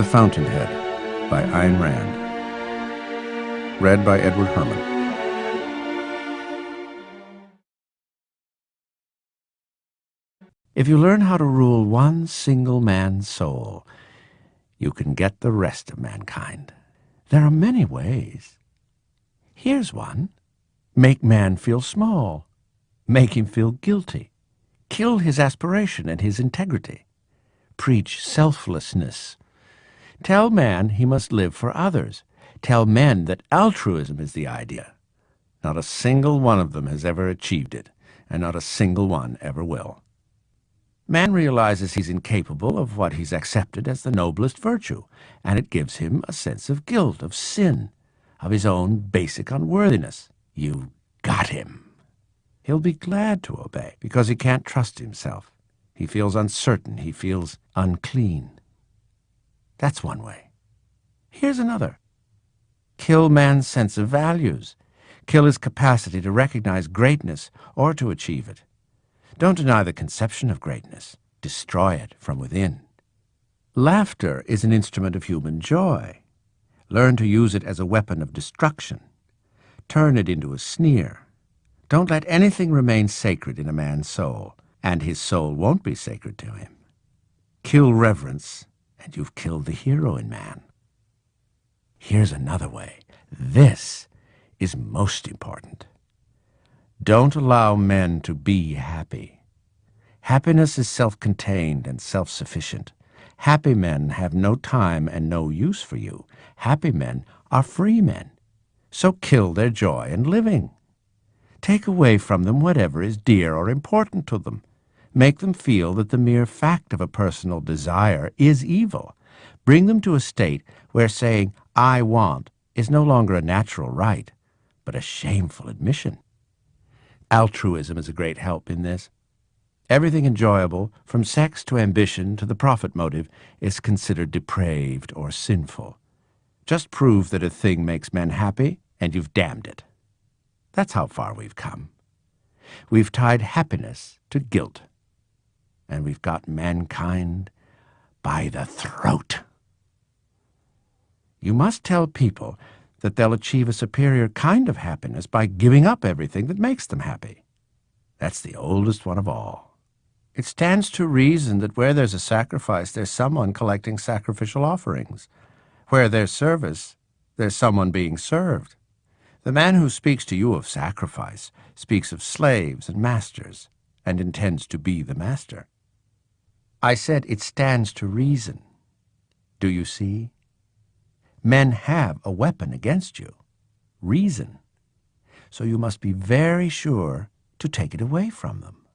The Fountainhead by Ayn Rand. Read by Edward Herrmann. If you learn how to rule one single man's soul, you can get the rest of mankind. There are many ways. Here's one. Make man feel small. Make him feel guilty. Kill his aspiration and his integrity. Preach selflessness. Tell man he must live for others. Tell men that altruism is the idea. Not a single one of them has ever achieved it, and not a single one ever will. Man realizes he's incapable of what he's accepted as the noblest virtue, and it gives him a sense of guilt, of sin, of his own basic unworthiness. You got him. He'll be glad to obey because he can't trust himself. He feels uncertain. He feels unclean. That's one way. Here's another. Kill man's sense of values. Kill his capacity to recognize greatness or to achieve it. Don't deny the conception of greatness. Destroy it from within. Laughter is an instrument of human joy. Learn to use it as a weapon of destruction. Turn it into a sneer. Don't let anything remain sacred in a man's soul, and his soul won't be sacred to him. Kill reverence, and you've killed the hero in man. Here's another way. This is most important. Don't allow men to be happy. Happiness is self-contained and self-sufficient. Happy men have no time and no use for you. Happy men are free men. So kill their joy in living. Take away from them whatever is dear or important to them. Make them feel that the mere fact of a personal desire is evil. Bring them to a state where saying, I want, is no longer a natural right, but a shameful admission. Altruism is a great help in this. Everything enjoyable, from sex to ambition to the profit motive, is considered depraved or sinful. Just prove that a thing makes men happy, and you've damned it. That's how far we've come. We've tied happiness to guilt, and we've got mankind by the throat. You must tell people that they'll achieve a superior kind of happiness by giving up everything that makes them happy. That's the oldest one of all. It stands to reason that where there's a sacrifice, there's someone collecting sacrificial offerings. Where there's service, there's someone being served. The man who speaks to you of sacrifice speaks of slaves and masters, and intends to be the master. I said it stands to reason. Do you see? Men have a weapon against you, reason. So you must be very sure to take it away from them.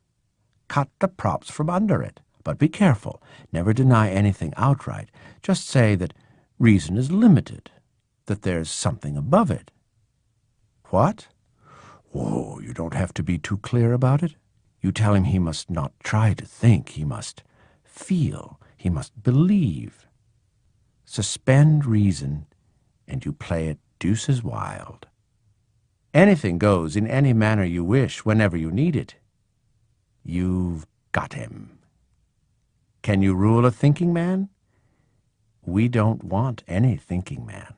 Cut the props from under it, but be careful. Never deny anything outright. Just say that reason is limited, that there's something above it. What? Whoa, you don't have to be too clear about it. You tell him he must not try to think, he must feel, he must believe. Suspend reason, and you play it deuces wild. Anything goes in any manner you wish whenever you need it. You've got him. Can you rule a thinking man? We don't want any thinking man.